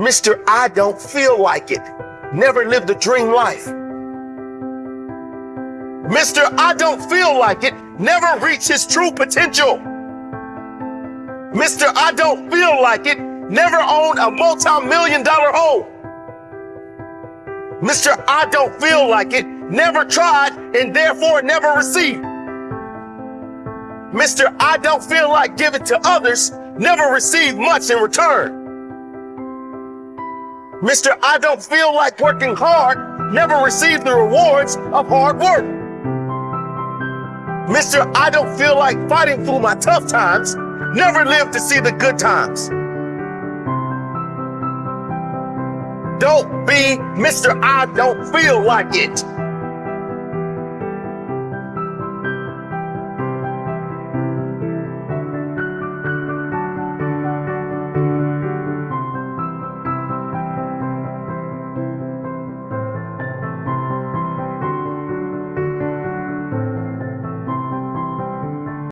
Mr. I don't feel like it. Never lived a dream life. Mr. I don't feel like it. Never reached his true potential. Mr. I don't feel like it. Never owned a multi-million dollar home. Mr. I don't feel like it. Never tried and therefore never received. Mr. I don't feel like giving to others. Never received much in return. Mr. I don't feel like working hard. Never received the rewards of hard work. Mr. I don't feel like fighting through my tough times. Never lived to see the good times. Don't be Mr. I don't feel like it.